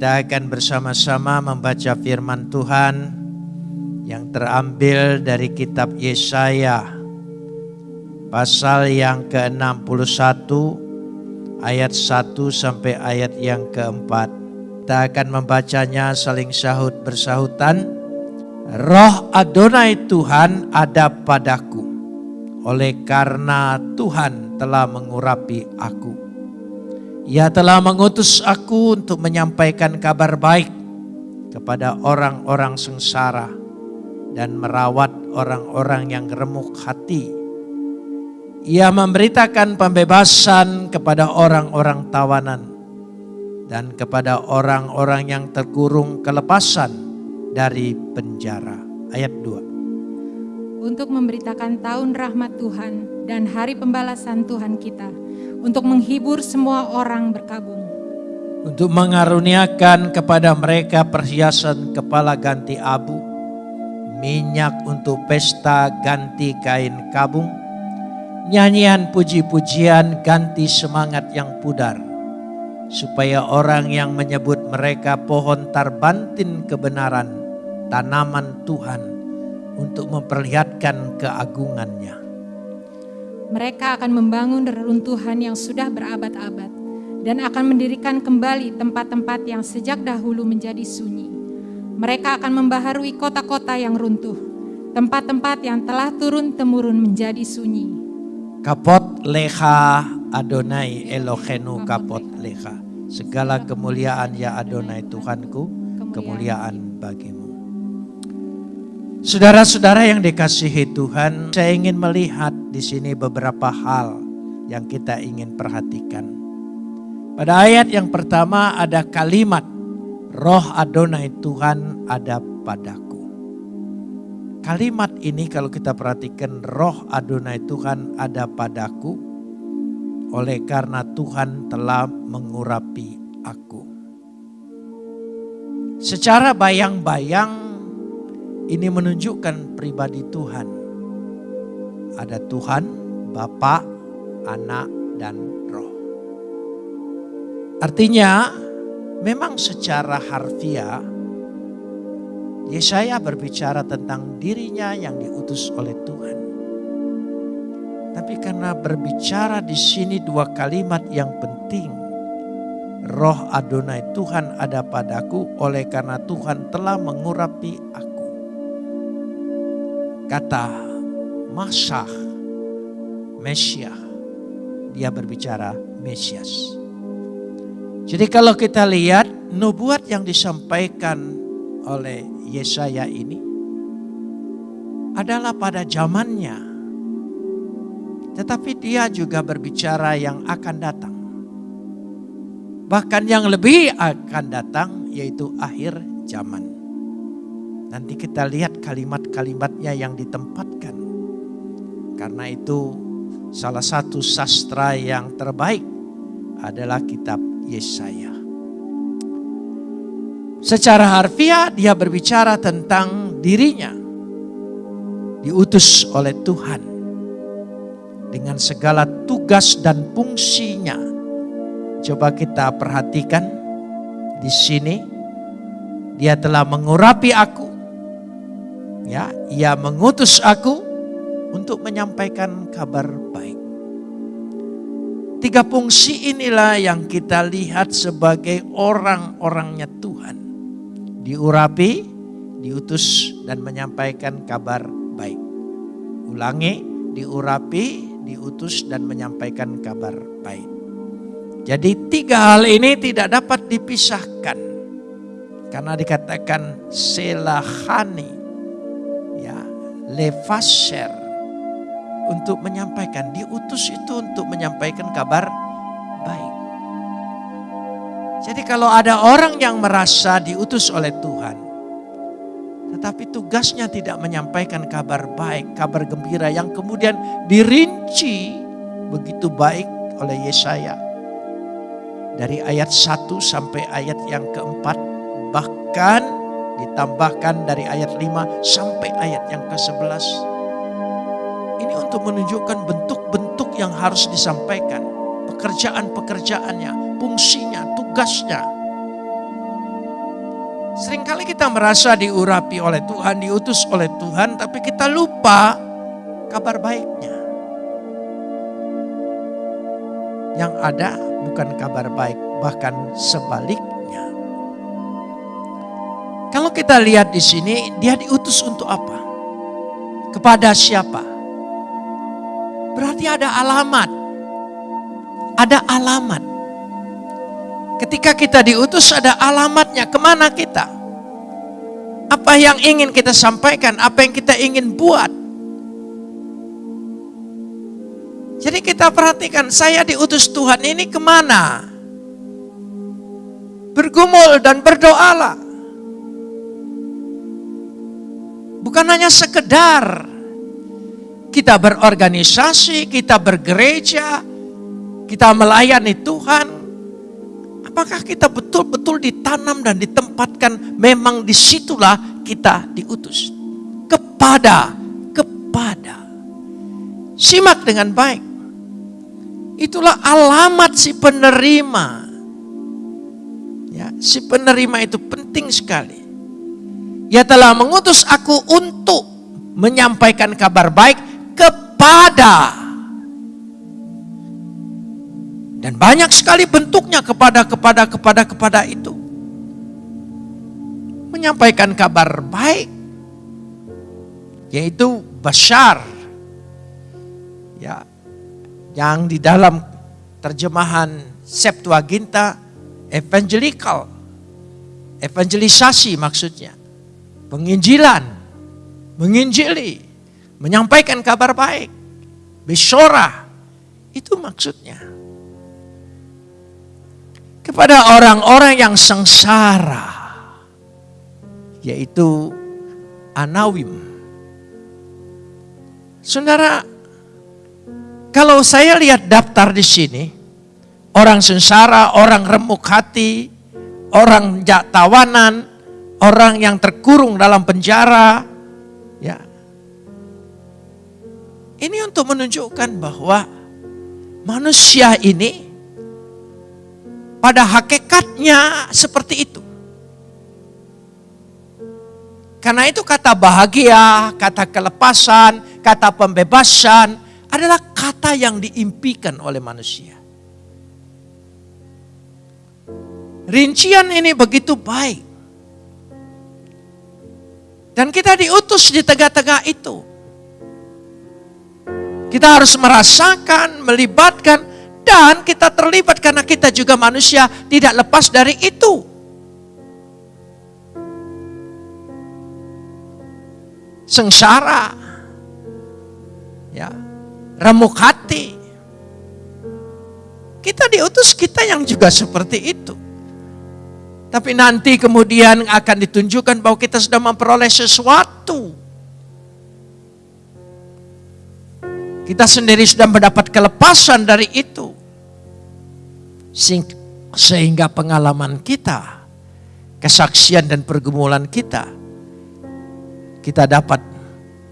Kita akan bersama-sama membaca firman Tuhan yang terambil dari kitab Yesaya pasal yang ke-61 ayat 1 sampai ayat yang keempat. Kita akan membacanya saling sahut bersahutan. Roh Adonai Tuhan ada padaku oleh karena Tuhan telah mengurapi aku ia telah mengutus aku untuk menyampaikan kabar baik kepada orang-orang sengsara dan merawat orang-orang yang remuk hati. Ia memberitakan pembebasan kepada orang-orang tawanan dan kepada orang-orang yang terkurung kelepasan dari penjara. Ayat 2. Untuk memberitakan tahun rahmat Tuhan dan hari pembalasan Tuhan kita untuk menghibur semua orang berkabung. Untuk mengaruniakan kepada mereka perhiasan kepala ganti abu, minyak untuk pesta ganti kain kabung, nyanyian puji-pujian ganti semangat yang pudar, supaya orang yang menyebut mereka pohon tarbantin kebenaran, tanaman Tuhan, untuk memperlihatkan keagungannya. Mereka akan membangun reruntuhan yang sudah berabad-abad dan akan mendirikan kembali tempat-tempat yang sejak dahulu menjadi sunyi. Mereka akan membaharui kota-kota yang runtuh, tempat-tempat yang telah turun-temurun menjadi sunyi. Kapot leha Adonai Elohenu kapot leha. Segala kemuliaan ya Adonai Tuhanku, kemuliaan bagimu. Saudara-saudara yang dikasihi Tuhan, saya ingin melihat di sini beberapa hal yang kita ingin perhatikan. Pada ayat yang pertama ada kalimat Roh Adonai Tuhan ada padaku. Kalimat ini kalau kita perhatikan Roh Adonai Tuhan ada padaku oleh karena Tuhan telah mengurapi aku. Secara bayang-bayang ini menunjukkan pribadi Tuhan. Ada Tuhan, Bapa, Anak, dan Roh. Artinya, memang secara harfiah, Yesaya berbicara tentang dirinya yang diutus oleh Tuhan. Tapi karena berbicara di sini dua kalimat yang penting, Roh Adonai Tuhan ada padaku oleh karena Tuhan telah mengurapi aku kata Masyah, Mesiah, dia berbicara Mesias. Jadi kalau kita lihat nubuat yang disampaikan oleh Yesaya ini adalah pada zamannya. Tetapi dia juga berbicara yang akan datang. Bahkan yang lebih akan datang yaitu akhir zaman. Nanti kita lihat kalimat-kalimatnya yang ditempatkan. Karena itu salah satu sastra yang terbaik adalah kitab Yesaya. Secara harfiah dia berbicara tentang dirinya. Diutus oleh Tuhan. Dengan segala tugas dan fungsinya. Coba kita perhatikan di sini. Dia telah mengurapi aku Ya, ia mengutus aku untuk menyampaikan kabar baik. Tiga fungsi inilah yang kita lihat sebagai orang-orangnya Tuhan. Diurapi, diutus dan menyampaikan kabar baik. Ulangi, diurapi, diutus dan menyampaikan kabar baik. Jadi tiga hal ini tidak dapat dipisahkan. Karena dikatakan selahani lefasher untuk menyampaikan diutus itu untuk menyampaikan kabar baik. Jadi kalau ada orang yang merasa diutus oleh Tuhan tetapi tugasnya tidak menyampaikan kabar baik, kabar gembira yang kemudian dirinci begitu baik oleh Yesaya. Dari ayat 1 sampai ayat yang keempat bahkan Ditambahkan dari ayat 5 sampai ayat yang ke-11. Ini untuk menunjukkan bentuk-bentuk yang harus disampaikan. Pekerjaan-pekerjaannya, fungsinya, tugasnya. Seringkali kita merasa diurapi oleh Tuhan, diutus oleh Tuhan, tapi kita lupa kabar baiknya. Yang ada bukan kabar baik, bahkan sebaliknya. Kalau kita lihat di sini, dia diutus untuk apa? Kepada siapa? Berarti ada alamat. Ada alamat. Ketika kita diutus ada alamatnya, ke mana kita? Apa yang ingin kita sampaikan, apa yang kita ingin buat. Jadi kita perhatikan, saya diutus Tuhan ini ke mana? Bergumul dan berdoalah. Bukan hanya sekedar kita berorganisasi, kita bergereja, kita melayani Tuhan, Apakah kita betul-betul ditanam dan ditempatkan memang di situlah kita diutus. Kepada, kepada. Simak dengan baik. Itulah alamat si penerima. Ya, si penerima itu penting sekali. Ia telah mengutus aku untuk menyampaikan kabar baik kepada dan banyak sekali bentuknya kepada kepada kepada kepada itu. Menyampaikan kabar baik yaitu Bashar. Ya. Yang di dalam terjemahan Septuaginta evangelical. Evangelisasi maksudnya. Penginjilan, menginjili, menyampaikan kabar baik. Bisyora, itu maksudnya kepada orang-orang yang sengsara, yaitu Anawim. Saudara, kalau saya lihat daftar di sini, orang sengsara, orang remuk hati, orang tawanan, orang yang terkurung dalam penjara, ya. Ini untuk menunjukkan bahwa manusia ini pada hakikatnya seperti itu. Karena itu kata bahagia, kata kelepasan, kata pembebasan adalah kata yang diimpikan oleh manusia. Rincian ini begitu baik. Dan kita diutus di tengah-tengah itu. Kita harus merasakan, melibatkan, dan kita terlibat karena kita juga manusia tidak lepas dari itu. Sengsara. Ya. Remuk hati. Kita diutus kita yang juga seperti itu. Tapi nanti kemudian akan ditunjukkan bahwa kita sudah memperoleh sesuatu. Kita sendiri sudah mendapat kelepasan dari itu. Sehingga pengalaman kita, kesaksian dan pergumulan kita, kita dapat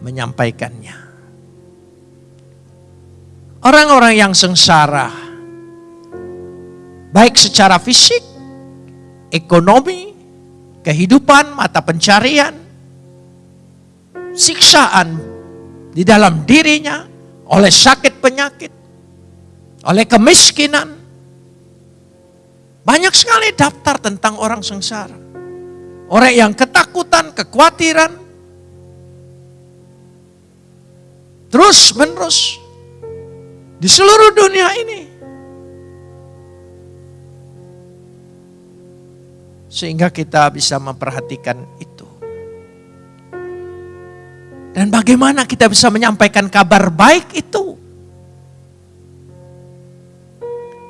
menyampaikannya. Orang-orang yang sengsara, baik secara fisik, ekonomi, kehidupan, mata pencarian, siksaan di dalam dirinya, oleh sakit penyakit, oleh kemiskinan. Banyak sekali daftar tentang orang sengsara. Orang yang ketakutan, kekhawatiran, terus menerus di seluruh dunia ini. Sehingga kita bisa memperhatikan itu. Dan bagaimana kita bisa menyampaikan kabar baik itu?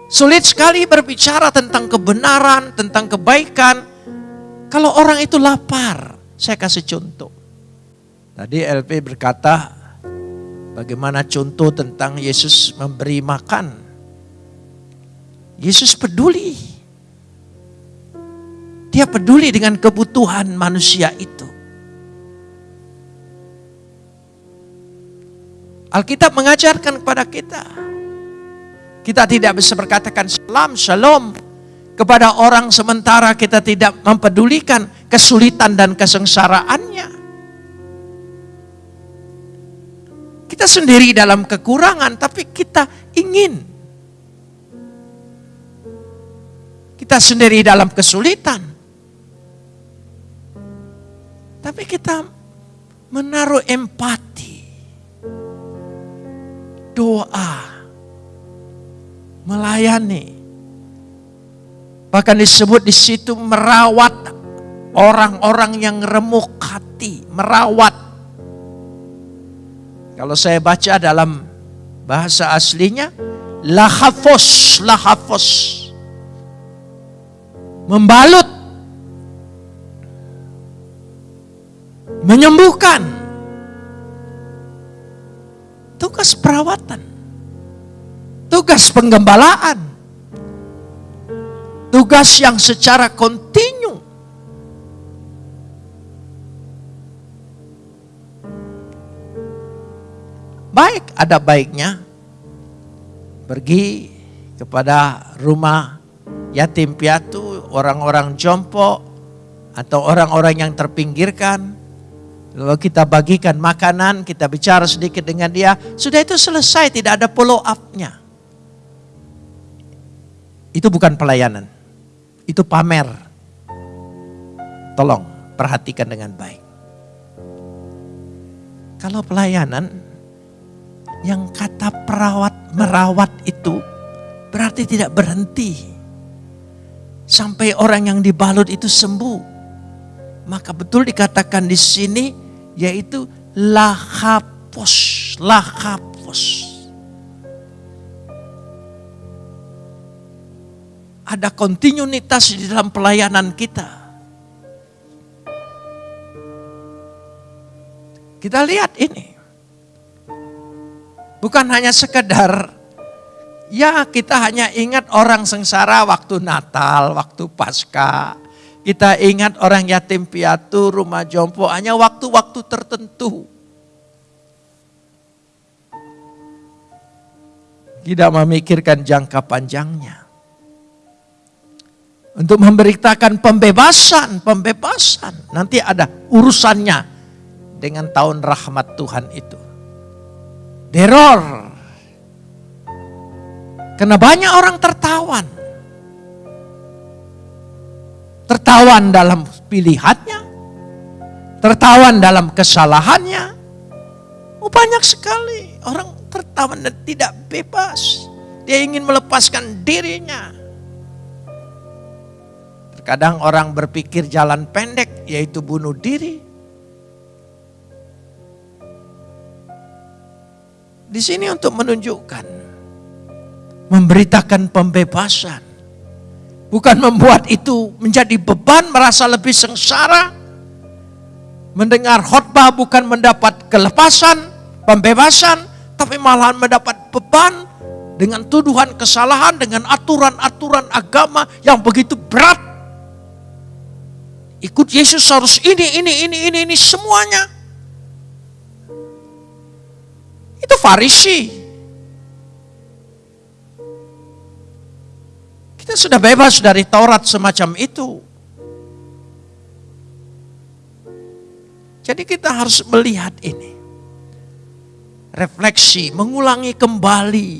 Sulit sekali berbicara tentang kebenaran, tentang kebaikan. Kalau orang itu lapar, saya kasih contoh. Tadi LP berkata, bagaimana contoh tentang Yesus memberi makan. Yesus peduli. Dia peduli dengan kebutuhan manusia itu. Alkitab mengajarkan kepada kita. Kita tidak bisa berkatakan salam, shalom kepada orang sementara kita tidak mempedulikan kesulitan dan kesengsaraannya. Kita sendiri dalam kekurangan, tapi kita ingin. Kita sendiri dalam kesulitan. Tapi kita menaruh empati. Doa. Melayani. Bahkan disebut di situ merawat orang-orang yang remuk hati, merawat kalau saya baca dalam bahasa aslinya, lahafos, lahafos. Membalut. Menyembuhkan. Tugas perawatan. Tugas penggembalaan. Tugas yang secara kontinu baik ada baiknya pergi kepada rumah yatim piatu, orang-orang jompo atau orang-orang yang terpinggirkan. Lalu kita bagikan makanan, kita bicara sedikit dengan dia, sudah itu selesai, tidak ada follow up-nya. Itu bukan pelayanan. Itu pamer. Tolong perhatikan dengan baik. Kalau pelayanan yang kata perawat merawat itu berarti tidak berhenti sampai orang yang dibalut itu sembuh. Maka betul dikatakan di sini yaitu lahapos, lahapos. Ada kontinuitas di dalam pelayanan kita. Kita lihat ini. Bukan hanya sekedar ya kita hanya ingat orang sengsara waktu Natal, waktu Pasca. Kita ingat orang yatim piatu, rumah jompo hanya waktu-waktu tertentu. Tidak memikirkan jangka panjangnya. Untuk memberitakan pembebasan, pembebasan. Nanti ada urusannya dengan tahun rahmat Tuhan itu. Teror. Karena banyak orang tertawan. Tertawan dalam pilihannya. Tertawan dalam kesalahannya. Oh, banyak sekali orang tertawan dan tidak bebas. Dia ingin melepaskan dirinya. Terkadang orang berpikir jalan pendek yaitu bunuh diri. Di sini untuk menunjukkan, memberitakan pembebasan. Bukan membuat itu menjadi beban, merasa lebih sengsara. Mendengar khotbah bukan mendapat kelepasan, pembebasan, tapi malahan mendapat beban dengan tuduhan kesalahan, dengan aturan-aturan agama yang begitu berat. Ikut Yesus harus ini, ini, ini, ini, ini semuanya. Itu Farisi. Kita sudah bebas dari Taurat semacam itu. Jadi kita harus melihat ini. Refleksi, mengulangi kembali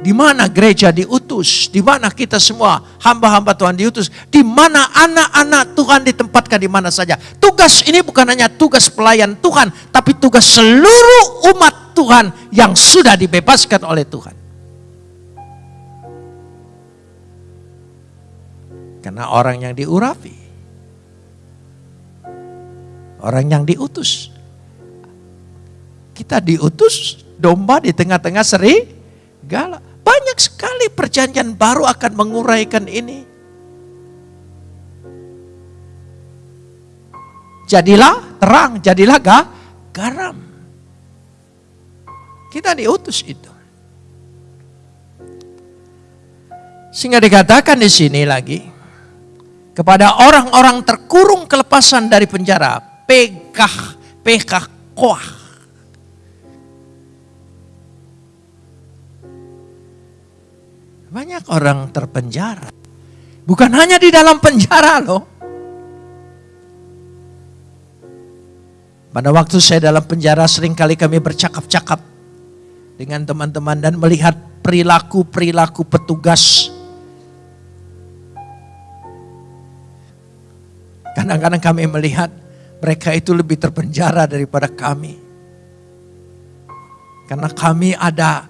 di mana gereja diutus, di mana kita semua hamba-hamba Tuhan diutus, di mana anak-anak Tuhan ditempatkan di mana saja. Tugas ini bukan hanya tugas pelayan Tuhan, tapi tugas seluruh umat Tuhan yang sudah dibebaskan oleh Tuhan. Karena orang yang diurapi, orang yang diutus. Kita diutus domba di tengah-tengah seri segala. Banyak sekali perjanjian baru akan menguraikan ini. Jadilah terang, jadilah ga, garam. Kita diutus itu. Sehingga dikatakan di sini lagi kepada orang-orang terkurung kelepasan dari penjara pekah pekah koah. Banyak orang terpenjara. Bukan hanya di dalam penjara loh. Pada waktu saya dalam penjara sering kali kami bercakap-cakap dengan teman-teman dan melihat perilaku-perilaku petugas Kadang-kadang kami melihat mereka itu lebih terpenjara daripada kami. Karena kami ada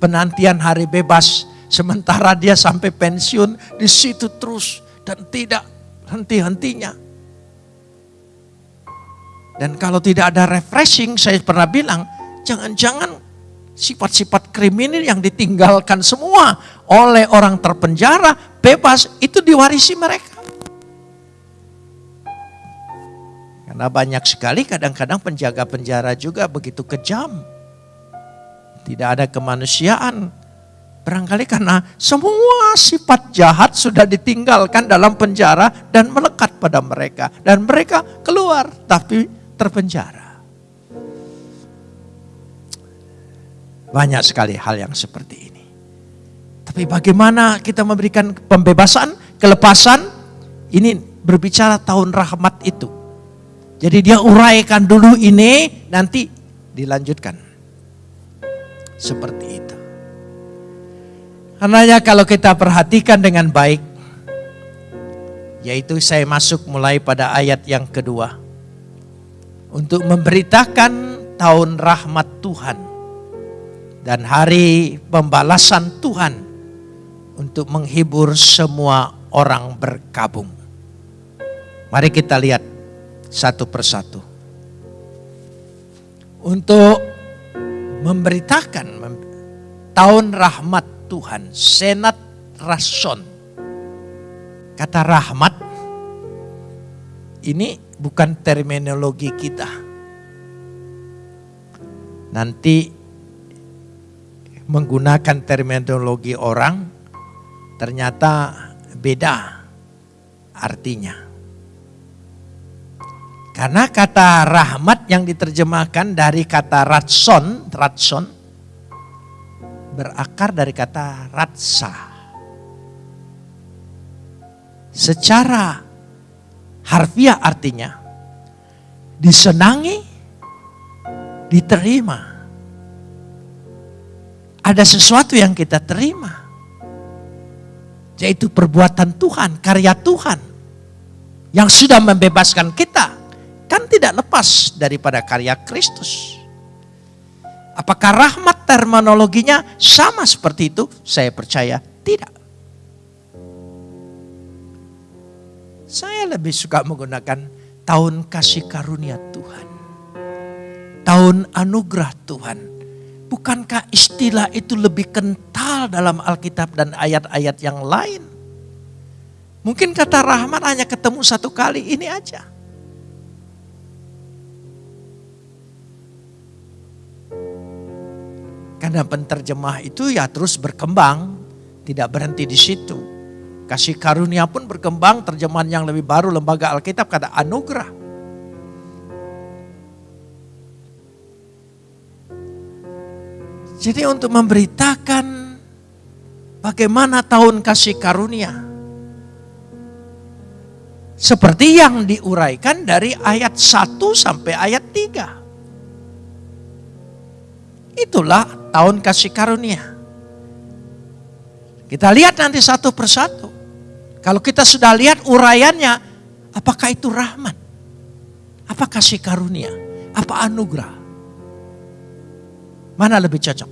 penantian hari bebas, sementara dia sampai pensiun di situ terus dan tidak henti-hentinya. Dan kalau tidak ada refreshing, saya pernah bilang, jangan-jangan sifat-sifat kriminal yang ditinggalkan semua oleh orang terpenjara, bebas, itu diwarisi mereka. Karena banyak sekali kadang-kadang penjaga penjara juga begitu kejam. Tidak ada kemanusiaan. Barangkali karena semua sifat jahat sudah ditinggalkan dalam penjara dan melekat pada mereka. Dan mereka keluar, tapi terpenjara. Banyak sekali hal yang seperti ini. Tapi bagaimana kita memberikan pembebasan, kelepasan? Ini berbicara tahun rahmat itu. Jadi dia uraikan dulu ini, nanti dilanjutkan. Seperti itu. Karena kalau kita perhatikan dengan baik, yaitu saya masuk mulai pada ayat yang kedua untuk memberitakan tahun rahmat Tuhan dan hari pembalasan Tuhan untuk menghibur semua orang berkabung. Mari kita lihat satu persatu. Untuk memberitakan tahun rahmat Tuhan, senat rason. Kata rahmat ini bukan terminologi kita. Nanti menggunakan terminologi orang ternyata beda artinya. Karena kata rahmat yang diterjemahkan dari kata ratson, ratson berakar dari kata ratsa. Secara Harfiah artinya disenangi, diterima. Ada sesuatu yang kita terima. Yaitu perbuatan Tuhan, karya Tuhan. Yang sudah membebaskan kita. Kan tidak lepas daripada karya Kristus. Apakah rahmat terminologinya sama seperti itu? Saya percaya tidak. Saya lebih suka menggunakan tahun kasih karunia Tuhan. Tahun anugerah Tuhan. Bukankah istilah itu lebih kental dalam Alkitab dan ayat-ayat yang lain? Mungkin kata rahmat hanya ketemu satu kali ini aja. Karena penterjemah itu ya terus berkembang, tidak berhenti di situ. Kasih karunia pun berkembang, terjemahan yang lebih baru lembaga Alkitab kata anugerah. Jadi untuk memberitakan bagaimana tahun kasih karunia. Seperti yang diuraikan dari ayat 1 sampai ayat 3. Itulah tahun kasih karunia. Kita lihat nanti satu persatu. Kalau kita sudah lihat uraiannya, apakah itu rahmat? Apa kasih karunia? Apa anugerah? Mana lebih cocok?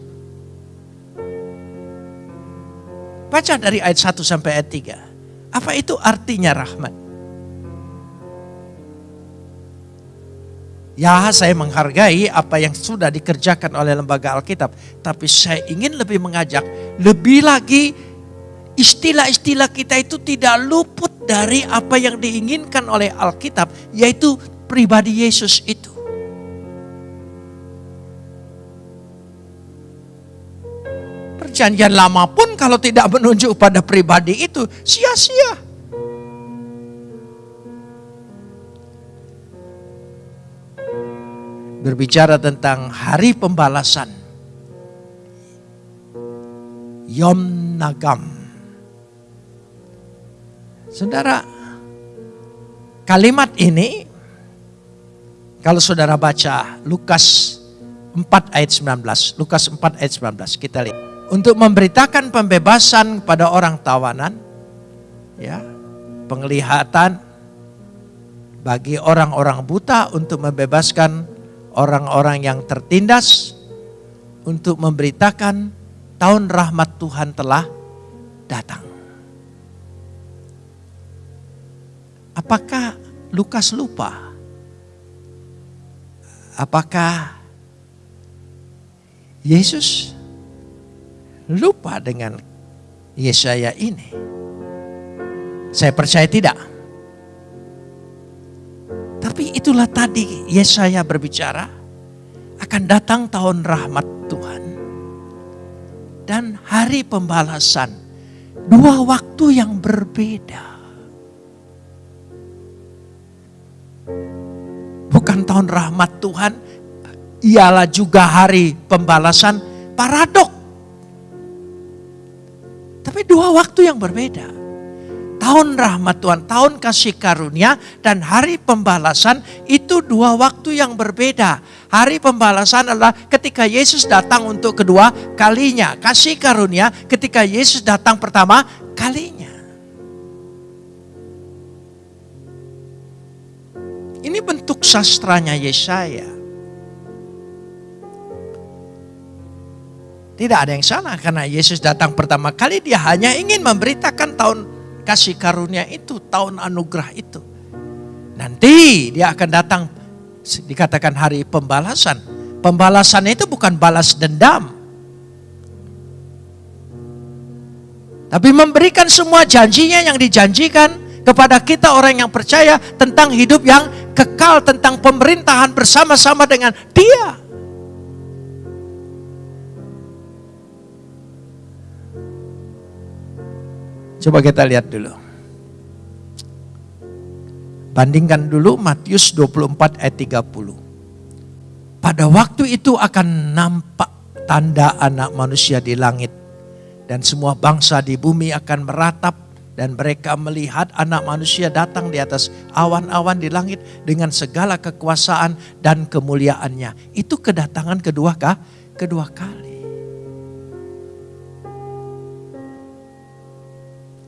Baca dari ayat 1 sampai ayat 3. Apa itu artinya rahmat? Ya saya menghargai apa yang sudah dikerjakan oleh lembaga Alkitab. Tapi saya ingin lebih mengajak, lebih lagi istilah-istilah kita itu tidak luput dari apa yang diinginkan oleh Alkitab, yaitu pribadi Yesus itu. Perjanjian lama pun kalau tidak menunjuk pada pribadi itu, sia-sia. Berbicara tentang hari pembalasan. Yom Nagam Saudara, kalimat ini Kalau saudara baca Lukas 4 ayat 19, Lukas 4 ayat 19, kita lihat. Untuk memberitakan pembebasan pada orang tawanan, ya, penglihatan bagi orang-orang buta untuk membebaskan orang-orang yang tertindas, untuk memberitakan tahun rahmat Tuhan telah datang. Apakah Lukas lupa? Apakah Yesus lupa dengan Yesaya ini? Saya percaya tidak. Tapi itulah tadi Yesaya berbicara akan datang tahun rahmat Tuhan dan hari pembalasan. Dua waktu yang berbeda. Bukan tahun rahmat Tuhan, ialah juga hari pembalasan paradok. Tapi dua waktu yang berbeda tahun rahmat Tuhan, tahun kasih karunia, dan hari pembalasan itu dua waktu yang berbeda. Hari pembalasan adalah ketika Yesus datang untuk kedua kalinya. Kasih karunia ketika Yesus datang pertama kalinya. Ini bentuk sastranya Yesaya. Tidak ada yang salah karena Yesus datang pertama kali dia hanya ingin memberitakan tahun kasih karunia itu, tahun anugerah itu. Nanti dia akan datang dikatakan hari pembalasan. Pembalasan itu bukan balas dendam. Tapi memberikan semua janjinya yang dijanjikan kepada kita orang yang percaya tentang hidup yang kekal, tentang pemerintahan bersama-sama dengan dia. Coba kita lihat dulu. Bandingkan dulu Matius 24 ayat 30. Pada waktu itu akan nampak tanda anak manusia di langit. Dan semua bangsa di bumi akan meratap dan mereka melihat anak manusia datang di atas awan-awan di langit dengan segala kekuasaan dan kemuliaannya. Itu kedatangan kedua kah? Kedua kali.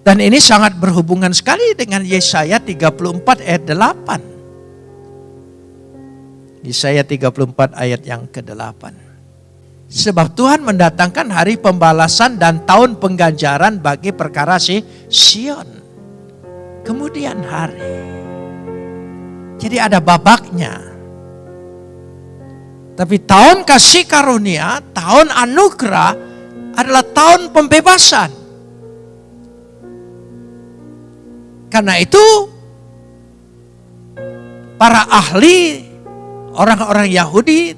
Dan ini sangat berhubungan sekali dengan Yesaya 34 ayat 8. Yesaya 34 ayat yang ke-8. Sebab Tuhan mendatangkan hari pembalasan dan tahun pengganjaran bagi perkara si Sion. Kemudian hari. Jadi ada babaknya. Tapi tahun kasih karunia, tahun anugerah adalah tahun pembebasan. Karena itu para ahli orang-orang Yahudi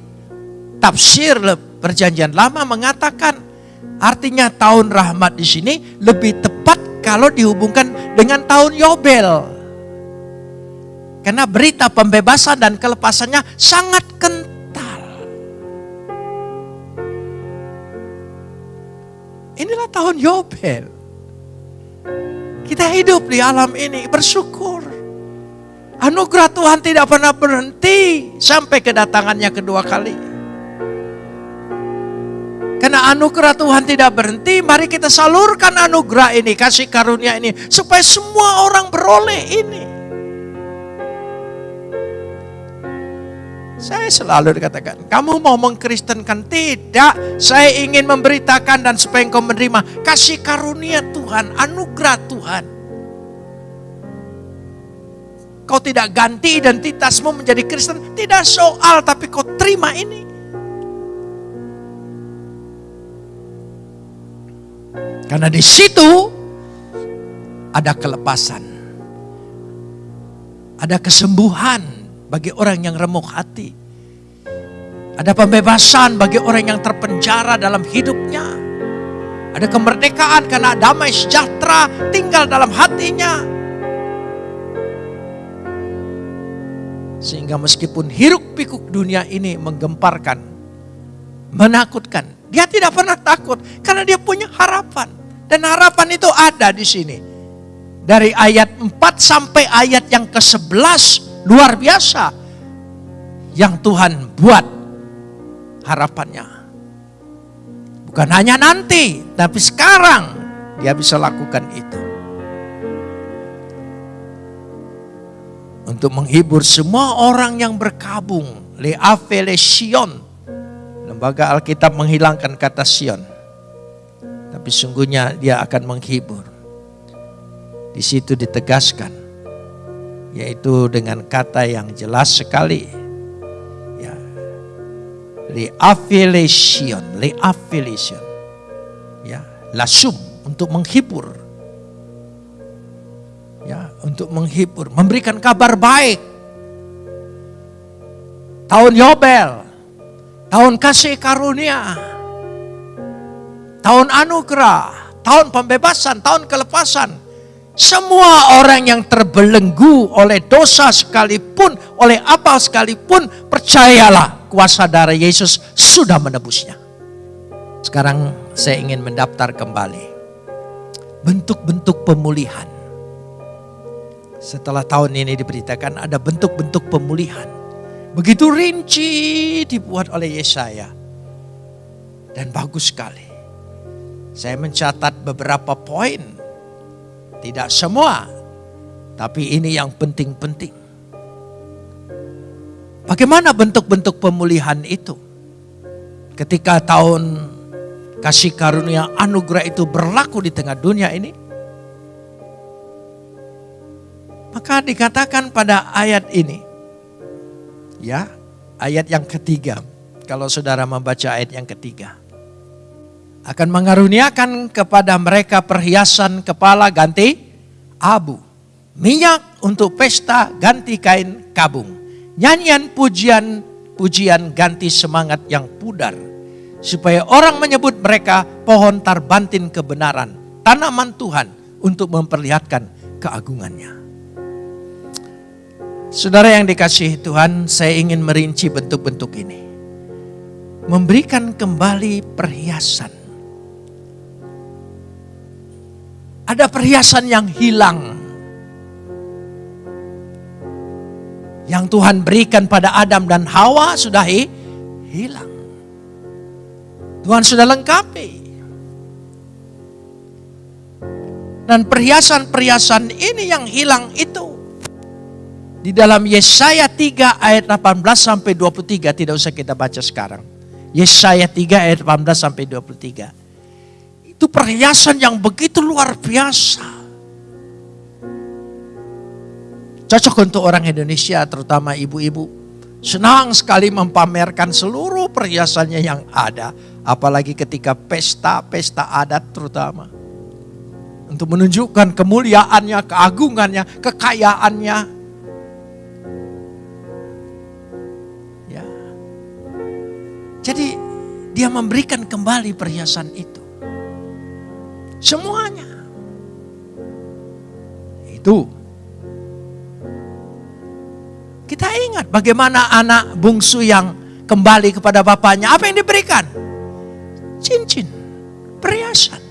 tafsir perjanjian lama mengatakan artinya tahun rahmat di sini lebih tepat kalau dihubungkan dengan tahun Yobel. Karena berita pembebasan dan kelepasannya sangat kental. Inilah tahun Yobel. Kita hidup di alam ini bersyukur. Anugerah Tuhan tidak pernah berhenti sampai kedatangannya kedua kali. Karena anugerah Tuhan tidak berhenti, mari kita salurkan anugerah ini, kasih karunia ini, supaya semua orang beroleh ini. Saya selalu dikatakan, kamu mau mengkristenkan? Tidak, saya ingin memberitakan dan supaya engkau menerima kasih karunia Tuhan, anugerah Tuhan. Kau tidak ganti identitasmu menjadi Kristen, tidak soal, tapi kau terima ini. Karena di situ ada kelepasan, ada kesembuhan, bagi orang yang remuk hati. Ada pembebasan bagi orang yang terpenjara dalam hidupnya. Ada kemerdekaan karena damai sejahtera tinggal dalam hatinya. Sehingga meskipun hiruk pikuk dunia ini menggemparkan, menakutkan. Dia tidak pernah takut karena dia punya harapan. Dan harapan itu ada di sini. Dari ayat 4 sampai ayat yang ke-11 Luar biasa. yang Tuhan buat harapannya. Bukan hanya nanti, tapi sekarang dia bisa lakukan itu. Untuk menghibur semua orang yang berkabung. Leafele Sion. Lembaga Alkitab menghilangkan kata Sion. Tapi sungguhnya dia akan menghibur. Di situ ditegaskan. Yaitu dengan kata yang jelas sekali le affiliation, le affiliation. Ya, lasum untuk menghibur. Ya, untuk menghibur, memberikan kabar baik. Tahun Yobel, tahun kasih karunia, tahun anugerah, tahun pembebasan, tahun kelepasan. Semua orang yang terbelenggu oleh dosa sekalipun, oleh apa sekalipun, percayalah kuasa darah Yesus sudah menebusnya. Sekarang saya ingin mendaftar kembali. Bentuk-bentuk pemulihan. Setelah tahun ini diberitakan ada bentuk-bentuk pemulihan. Begitu rinci dibuat oleh Yesaya. Dan bagus sekali. Saya mencatat beberapa poin. Tidak semua. Tapi ini yang penting-penting. Bagaimana bentuk-bentuk pemulihan itu? Ketika tahun kasih karunia anugerah itu berlaku di tengah dunia ini. Maka dikatakan pada ayat ini. Ya, ayat yang ketiga. Kalau saudara membaca ayat yang ketiga. Akan mengaruniakan kepada mereka perhiasan kepala ganti abu. Minyak untuk pesta ganti kain kabung Nyanyian pujian pujian ganti semangat yang pudar. Supaya orang menyebut mereka pohon tarbantin kebenaran. Tanaman Tuhan untuk memperlihatkan keagungannya. Saudara yang dikasih Tuhan, saya ingin merinci bentuk-bentuk ini. Memberikan kembali perhiasan. Ada perhiasan yang hilang yang Tuhan berikan pada Adam dan Hawa sudah hilang. Tuhan sudah lengkapi. Dan perhiasan-perhiasan ini yang hilang itu. Di dalam Yesaya 3 ayat 18 sampai 23 tidak usah kita baca sekarang. Yesaya 3 ayat 18 sampai 23. Itu perhiasan yang begitu luar biasa Cocok untuk orang Indonesia terutama ibu-ibu. Senang sekali mempamerkan seluruh perhiasannya yang ada. Apalagi ketika pesta-pesta adat terutama. Untuk menunjukkan kemuliaannya, keagungannya, kekayaannya. Ya. Jadi dia memberikan kembali perhiasan itu. Semuanya. Itu kita ingat bagaimana anak bungsu yang kembali kepada bapaknya. Apa yang diberikan? Cincin, perhiasan.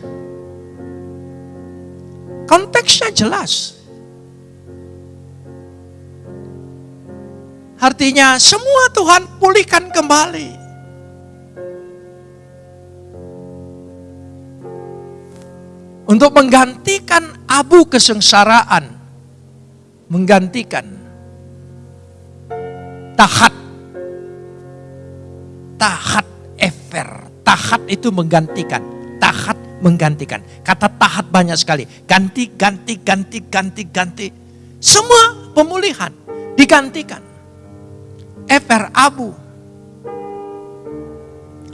Konteksnya jelas. Artinya semua Tuhan pulihkan kembali. Untuk menggantikan abu kesengsaraan. Menggantikan tahat. Tahat ever. Tahat itu menggantikan. Tahat menggantikan. Kata tahat banyak sekali. Ganti, ganti, ganti, ganti, ganti. Semua pemulihan digantikan. Ever abu.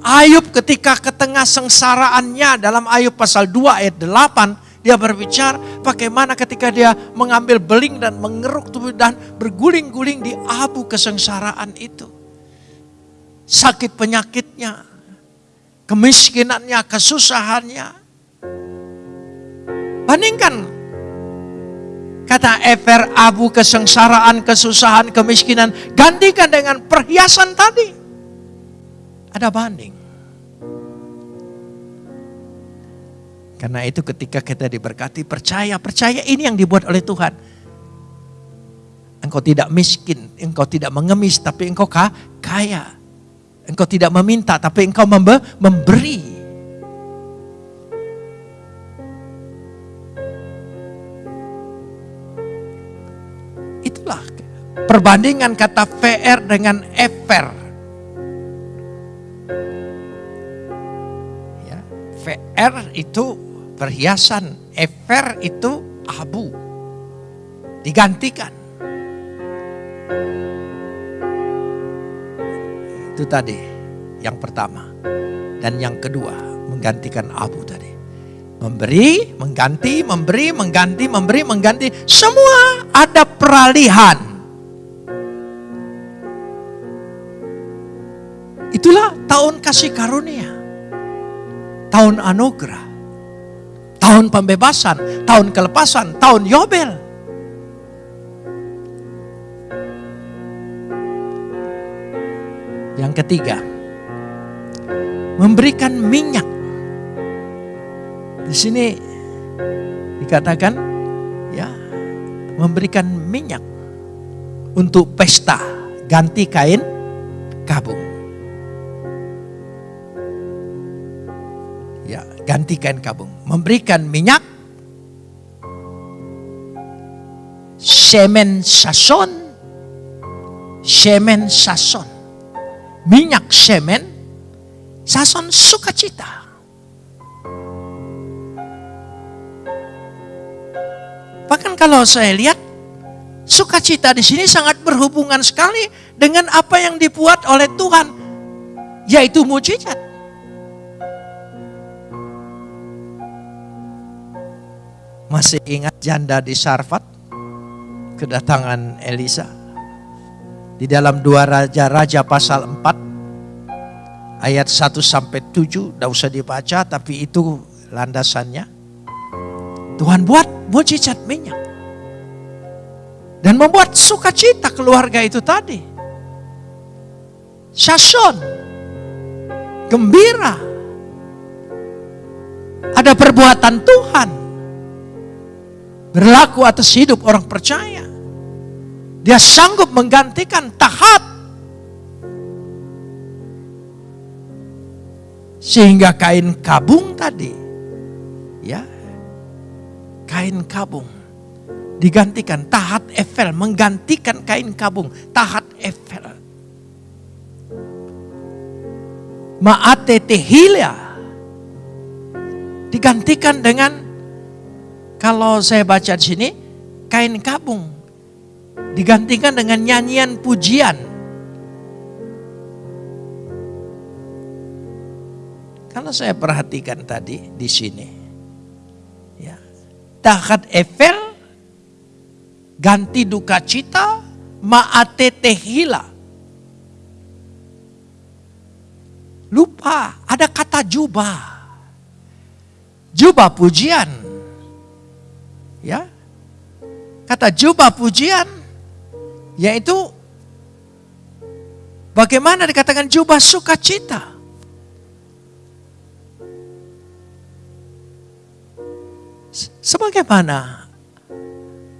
Ayub ketika ke tengah sengsaraannya dalam Ayub pasal 2 ayat 8 dia berbicara bagaimana ketika dia mengambil beling dan mengeruk tubuh dan berguling-guling di abu kesengsaraan itu. Sakit penyakitnya, kemiskinannya, kesusahannya. Bandingkan kata ever abu kesengsaraan, kesusahan, kemiskinan gantikan dengan perhiasan tadi. Ada banding. Karena itu ketika kita diberkati, percaya, percaya ini yang dibuat oleh Tuhan. Engkau tidak miskin, engkau tidak mengemis, tapi engkau kaya. Engkau tidak meminta, tapi engkau memberi. Itulah perbandingan kata VR dengan ever. VR itu perhiasan, ever itu abu. Digantikan. Itu tadi yang pertama. Dan yang kedua menggantikan abu tadi. Memberi, mengganti, memberi, mengganti, memberi, mengganti. Semua ada peralihan. Itulah tahun kasih karunia. Tahun anugerah. Tahun pembebasan, tahun kelepasan, tahun Yobel. Yang ketiga, memberikan minyak. Di sini dikatakan ya, memberikan minyak untuk pesta, ganti kain kabung. Ganti kain kabung, memberikan minyak. Semen sason. Semen sason. Minyak semen, sason sukacita. Bahkan kalau saya lihat sukacita di sini sangat berhubungan sekali dengan apa yang dibuat oleh Tuhan, yaitu mujizat. Masih ingat janda di Sarfat? Kedatangan Elisa di dalam dua raja-raja pasal 4 ayat 1 sampai 7 tidak usah dibaca tapi itu landasannya. Tuhan buat mujizat minyak. Dan membuat sukacita keluarga itu tadi. Sason. Gembira. Ada perbuatan Tuhan. Berlaku atas hidup orang percaya. Dia sanggup menggantikan tahat. Sehingga kain kabung tadi, ya, kain kabung digantikan tahat Eiffel menggantikan kain kabung tahat Eiffel. Maate tehilia digantikan dengan kalau saya baca di sini kain kabung digantikan dengan nyanyian pujian. Kalau saya perhatikan tadi di sini, ya, tahat Eiffel ganti duka cita maate tehila. Lupa ada kata jubah. Jubah pujian. Ya. Kata jubah pujian yaitu bagaimana dikatakan jubah sukacita. Sebagaimana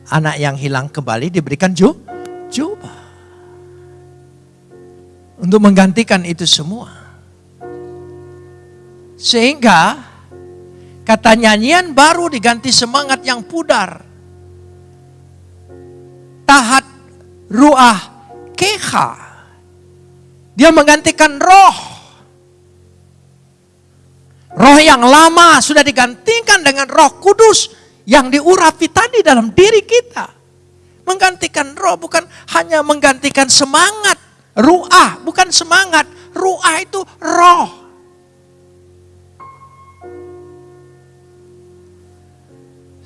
anak yang hilang kembali diberikan ju, jubah. Untuk menggantikan itu semua. Sehingga kata nyanyian baru diganti semangat yang pudar. Tahat ruah keha. Dia menggantikan roh. Roh yang lama sudah digantikan dengan roh kudus yang diurapi tadi dalam diri kita. Menggantikan roh bukan hanya menggantikan semangat. Ruah bukan semangat. Ruah itu roh.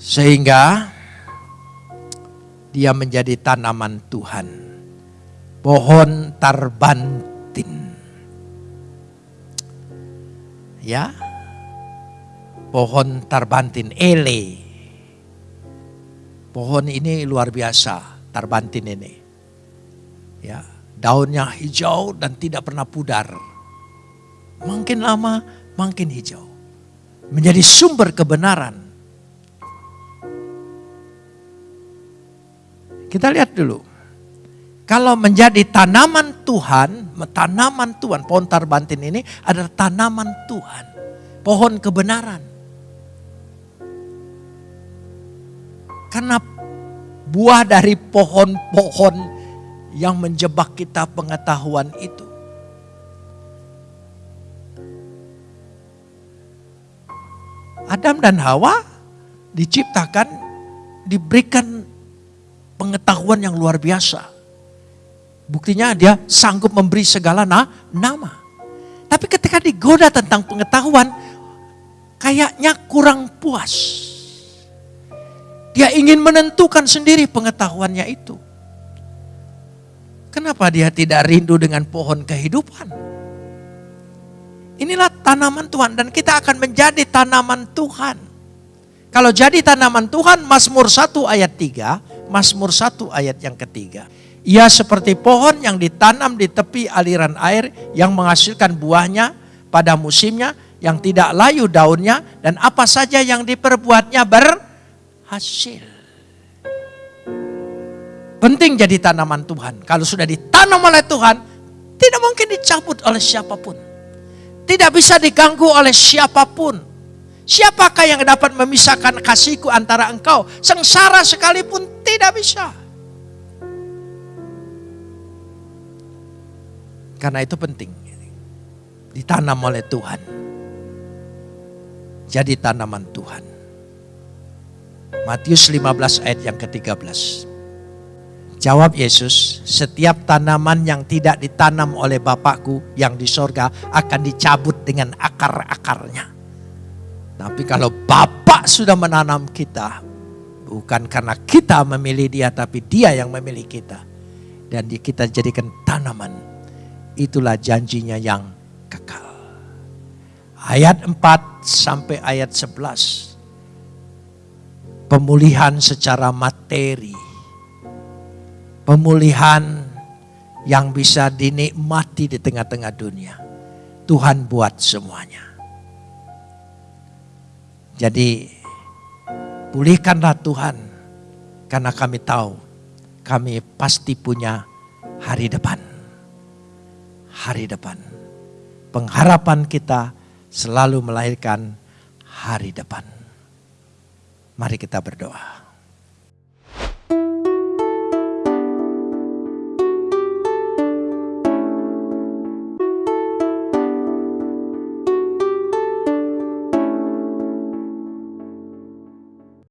Sehingga dia menjadi tanaman Tuhan. Pohon tarbantin. Ya. Pohon tarbantin, ele. Pohon ini luar biasa, tarbantin ini. Ya, daunnya hijau dan tidak pernah pudar. Makin lama makin hijau. Menjadi sumber kebenaran Kita lihat dulu. kalau menjadi tanaman Tuhan, tanaman Tuhan, pohon tarbantin ini adalah tanaman Tuhan, pohon kebenaran. Karena buah dari pohon-pohon yang menjebak kita pengetahuan itu. Adam dan Hawa diciptakan, diberikan pengetahuan yang luar biasa. Buktinya dia sanggup memberi segala na nama. Tapi ketika digoda tentang pengetahuan, kayaknya kurang puas. Dia ingin menentukan sendiri pengetahuannya itu. Kenapa dia tidak rindu dengan pohon kehidupan? Inilah tanaman Tuhan dan kita akan menjadi tanaman Tuhan. Kalau jadi tanaman Tuhan, Mazmur 1 ayat 3, Mazmur 1 ayat yang ketiga. Ia seperti pohon yang ditanam di tepi aliran air yang menghasilkan buahnya pada musimnya, yang tidak layu daunnya, dan apa saja yang diperbuatnya berhasil. Penting jadi tanaman Tuhan. Kalau sudah ditanam oleh Tuhan, tidak mungkin dicabut oleh siapa pun. Tidak bisa diganggu oleh siapa pun. Siapakah yang dapat memisahkan kasihku antara engkau? Sengsara sekalipun tidak bisa. Karena itu penting. Ditanam oleh Tuhan. Jadi tanaman Tuhan. Matius 15 ayat yang ke-13. Jawab Yesus, setiap tanaman yang tidak ditanam oleh Bapakku yang di sorga akan dicabut dengan akar-akarnya. Tapi kalau Bapak sudah menanam kita, bukan karena kita memilih dia, tapi dia yang memilih kita. Dan kita jadikan tanaman itulah janjinya yang kekal. Ayat 4 sampai ayat 11. Pemulihan secara materi. Pemulihan yang bisa dinikmati di tengah-tengah dunia. Tuhan buat semuanya. Jadi pulihkanlah Tuhan karena kami tahu kami pasti punya hari depan hari depan. Pengharapan kita selalu melahirkan hari depan. Mari kita berdoa.